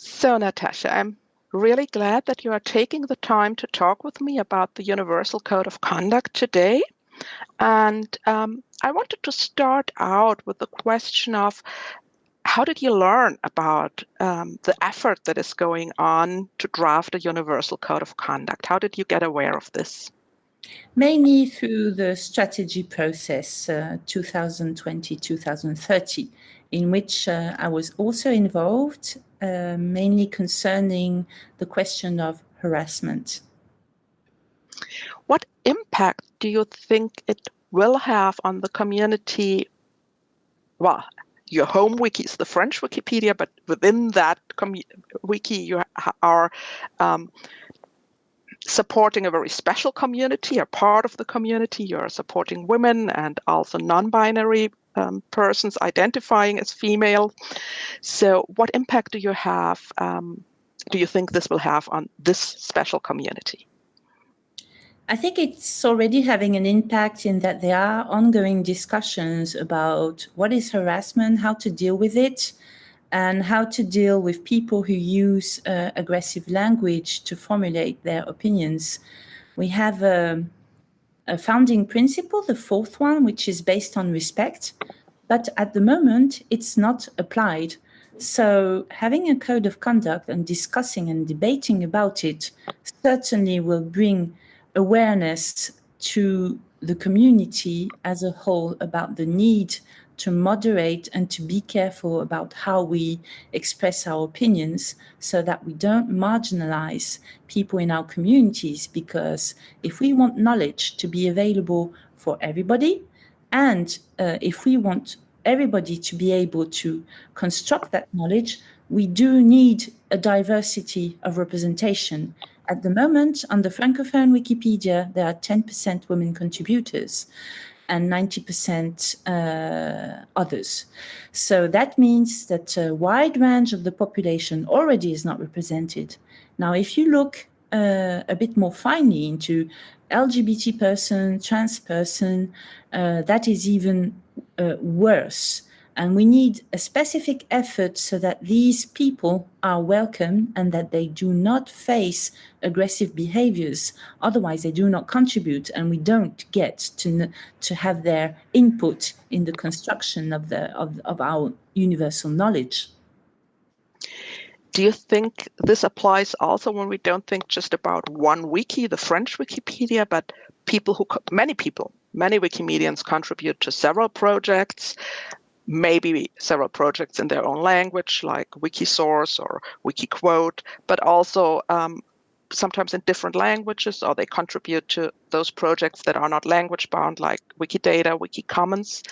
So, Natasha, I'm really glad that you are taking the time to talk with me about the Universal Code of Conduct today. And um, I wanted to start out with the question of how did you learn about um, the effort that is going on to draft a Universal Code of Conduct? How did you get aware of this? Mainly through the strategy process uh, 2020-2030, in which uh, I was also involved uh, mainly concerning the question of harassment. What impact do you think it will have on the community? Well, your home wiki is the French Wikipedia, but within that wiki, you are um, supporting a very special community, a part of the community. You're supporting women and also non-binary um, persons identifying as female. So what impact do you have, um, do you think this will have on this special community? I think it's already having an impact in that there are ongoing discussions about what is harassment, how to deal with it, and how to deal with people who use uh, aggressive language to formulate their opinions. We have a, a founding principle, the fourth one, which is based on respect, but at the moment it's not applied. So having a code of conduct and discussing and debating about it certainly will bring awareness to the community as a whole about the need to moderate and to be careful about how we express our opinions so that we don't marginalize people in our communities because if we want knowledge to be available for everybody and uh, if we want everybody to be able to construct that knowledge, we do need a diversity of representation. At the moment, on the Francophone Wikipedia, there are 10% women contributors and 90% uh, others. So that means that a wide range of the population already is not represented. Now, if you look uh, a bit more finely into LGBT person, trans person, uh, that is even uh, worse. And we need a specific effort so that these people are welcome and that they do not face aggressive behaviors. Otherwise, they do not contribute and we don't get to, to have their input in the construction of, the, of, of our universal knowledge. Do you think this applies also when we don't think just about one wiki, the French Wikipedia, but people who, many people, many Wikimedians contribute to several projects, maybe several projects in their own language, like Wikisource or Wikiquote, but also um, sometimes in different languages, or they contribute to those projects that are not language bound, like Wikidata, Wikicommons.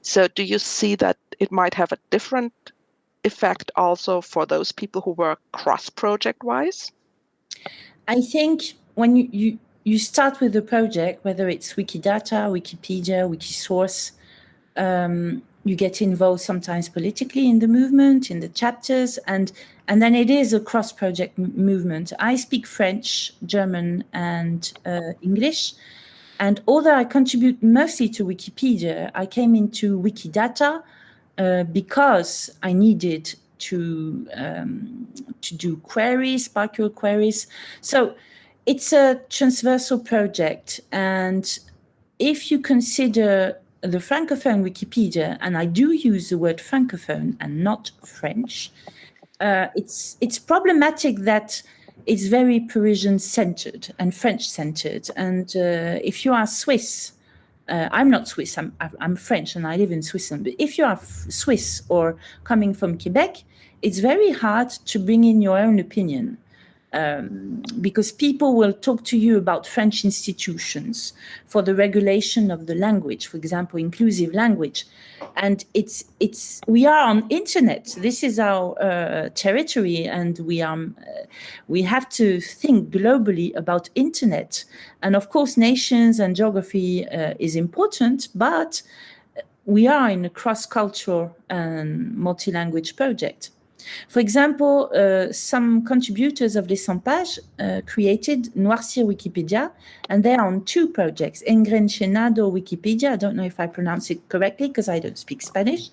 So do you see that it might have a different effect also for those people who work cross project wise? I think when you, you, you start with the project, whether it's Wikidata, Wikipedia, Wikisource, um, you get involved sometimes politically in the movement, in the chapters, and and then it is a cross-project movement. I speak French, German, and uh, English, and although I contribute mostly to Wikipedia, I came into Wikidata uh, because I needed to um, to do queries, SPARQL queries. So it's a transversal project, and if you consider the Francophone Wikipedia, and I do use the word Francophone and not French, uh, it's, it's problematic that it's very Parisian-centered and French-centered. And uh, if you are Swiss, uh, I'm not Swiss, I'm, I'm French and I live in Switzerland. But if you are Swiss or coming from Quebec, it's very hard to bring in your own opinion um, because people will talk to you about French institutions for the regulation of the language, for example, inclusive language. And it's, it's, we are on internet. This is our uh, territory and we, are, uh, we have to think globally about internet. And of course, nations and geography uh, is important, but we are in a cross-cultural and multi-language project. For example, uh, some contributors of Les sans pagEs uh, created Noircir Wikipedia, and they're on two projects, Engrenchenado Wikipedia, I don't know if I pronounce it correctly because I don't speak Spanish,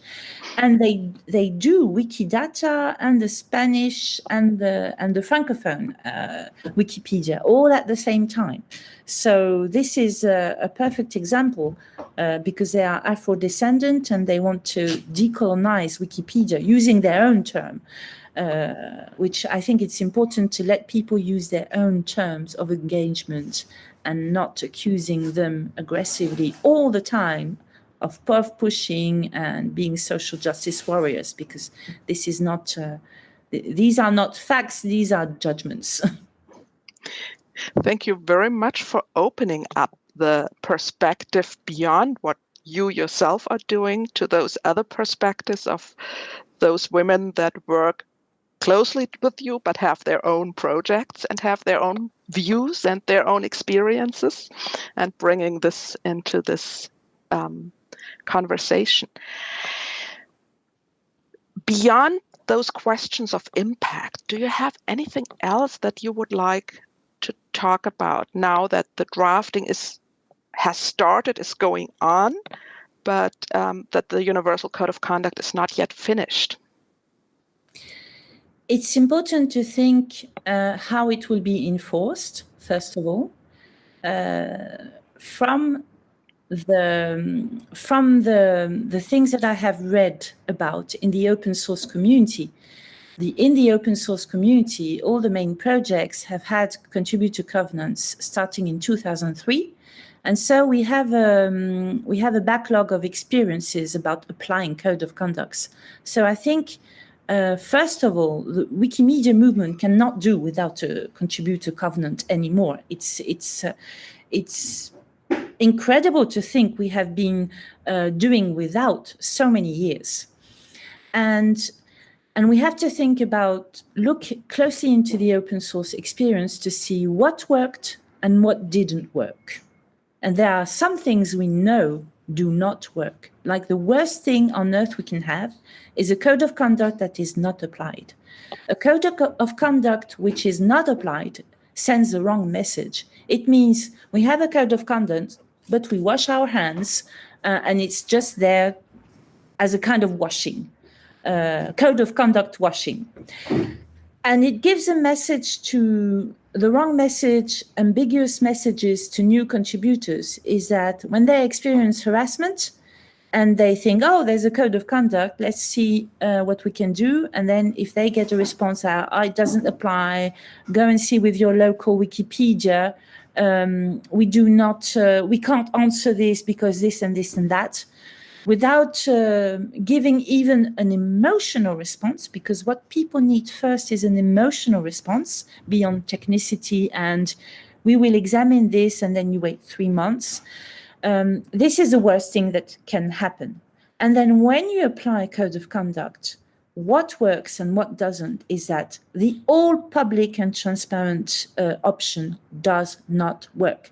and they they do Wikidata and the Spanish and the and the Francophone uh, Wikipedia all at the same time. So this is a, a perfect example uh, because they are Afro-descendant and they want to decolonize Wikipedia using their own term. Uh, which I think it's important to let people use their own terms of engagement and not accusing them aggressively all the time of POV pushing and being social justice warriors, because this is not, uh, these are not facts, these are judgments. Thank you very much for opening up the perspective beyond what you yourself are doing to those other perspectives of those women that work closely with you but have their own projects and have their own views and their own experiences and bringing this into this um, conversation. Beyond those questions of impact, do you have anything else that you would like to talk about now that the drafting is has started, is going on, but um, that the Universal Code of Conduct is not yet finished? It's important to think uh, how it will be enforced, first of all. Uh, from the from the the things that I have read about in the open source community, the in the open source community, all the main projects have had contributor covenants starting in 2003. And so we have um, we have a backlog of experiences about applying code of conducts. So I think, uh, first of all, the Wikimedia movement cannot do without a contributor covenant anymore. It's it's uh, it's incredible to think we have been uh, doing without so many years. And, and we have to think about, look closely into the open source experience to see what worked and what didn't work. And there are some things we know do not work. Like the worst thing on earth we can have is a code of conduct that is not applied. A code of conduct which is not applied sends the wrong message. It means we have a code of conduct but we wash our hands uh, and it's just there as a kind of washing, uh, code of conduct washing. And it gives a message to the wrong message, ambiguous messages to new contributors is that when they experience harassment and they think, oh, there's a code of conduct, let's see uh, what we can do. And then if they get a response out, oh, it doesn't apply, go and see with your local Wikipedia, um, we do not, uh, we can't answer this because this and this and that, without uh, giving even an emotional response, because what people need first is an emotional response beyond technicity and we will examine this and then you wait three months. Um, this is the worst thing that can happen. And then when you apply a code of conduct, what works and what doesn't is that the all public and transparent uh, option does not work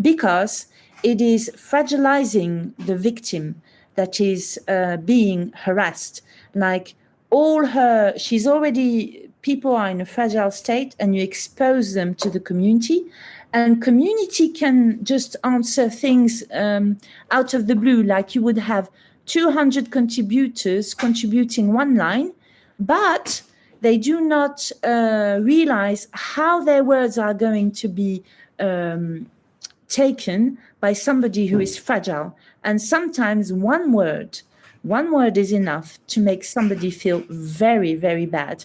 because it is fragilizing the victim that is uh, being harassed. Like all her she's already people are in a fragile state and you expose them to the community. And community can just answer things um, out of the blue. Like you would have 200 contributors contributing one line, but they do not uh, realize how their words are going to be um, taken by somebody who is fragile. And sometimes one word, one word is enough to make somebody feel very, very bad.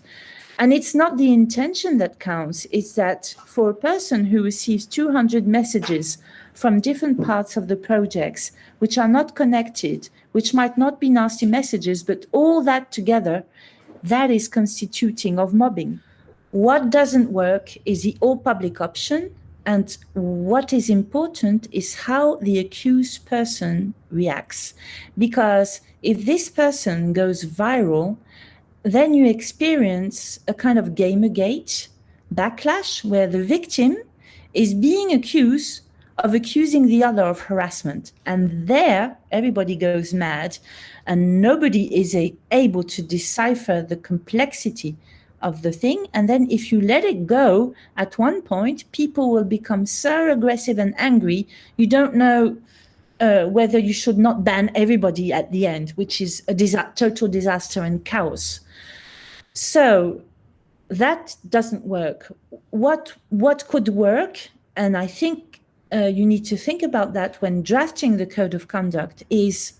And it's not the intention that counts, it's that for a person who receives 200 messages from different parts of the projects, which are not connected, which might not be nasty messages, but all that together, that is constituting of mobbing. What doesn't work is the all public option. And what is important is how the accused person reacts. Because if this person goes viral, then you experience a kind of Gamergate backlash where the victim is being accused of accusing the other of harassment. And there, everybody goes mad and nobody is able to decipher the complexity of the thing. And then if you let it go, at one point, people will become so aggressive and angry, you don't know uh, whether you should not ban everybody at the end, which is a total disaster and chaos. So that doesn't work. What, what could work, and I think uh, you need to think about that when drafting the code of conduct, is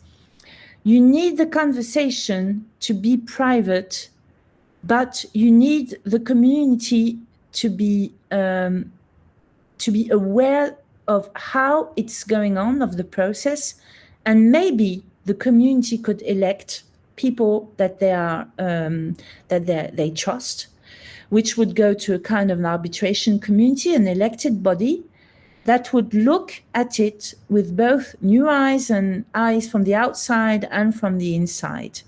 you need the conversation to be private, but you need the community to be um, to be aware of how it's going on of the process, and maybe the community could elect people that they are um, that they, they trust, which would go to a kind of an arbitration community, an elected body that would look at it with both new eyes and eyes from the outside and from the inside,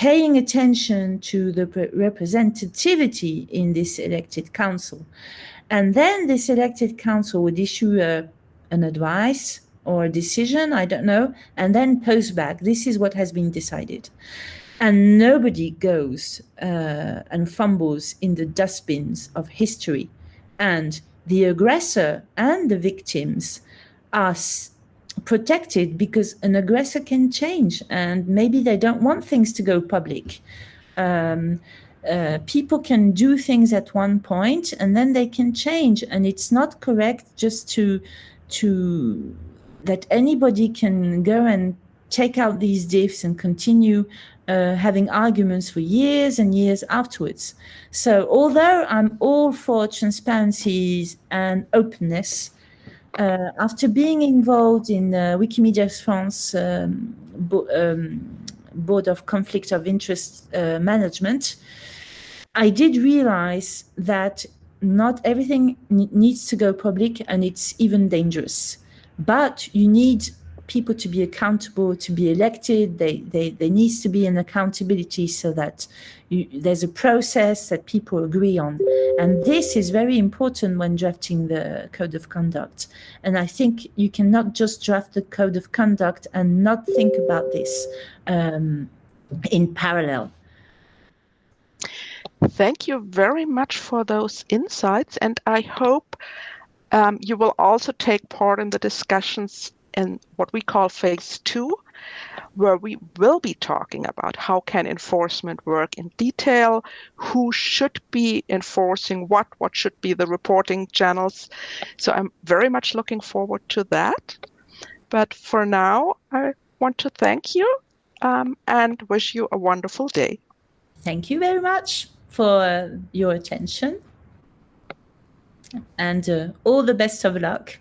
paying attention to the representativity in this elected council. And then this elected council would issue a, an advice or a decision, I don't know, and then post back, this is what has been decided. And nobody goes uh, and fumbles in the dustbins of history. And the aggressor and the victims are protected because an aggressor can change and maybe they don't want things to go public. Um, uh, people can do things at one point and then they can change and it's not correct just to to that anybody can go and take out these diffs and continue uh, having arguments for years and years afterwards. So although I'm all for transparency and openness, uh, after being involved in uh, Wikimedia France um, bo um, Board of Conflict of Interest uh, Management, I did realize that not everything needs to go public and it's even dangerous. But you need people to be accountable, to be elected. They, they, there needs to be an accountability so that you, there's a process that people agree on. And this is very important when drafting the code of conduct. And I think you cannot just draft the code of conduct and not think about this um, in parallel. Thank you very much for those insights. And I hope um, you will also take part in the discussions in what we call phase two, where we will be talking about how can enforcement work in detail, who should be enforcing what, what should be the reporting channels. So I'm very much looking forward to that. But for now, I want to thank you um, and wish you a wonderful day. Thank you very much for your attention and uh, all the best of luck.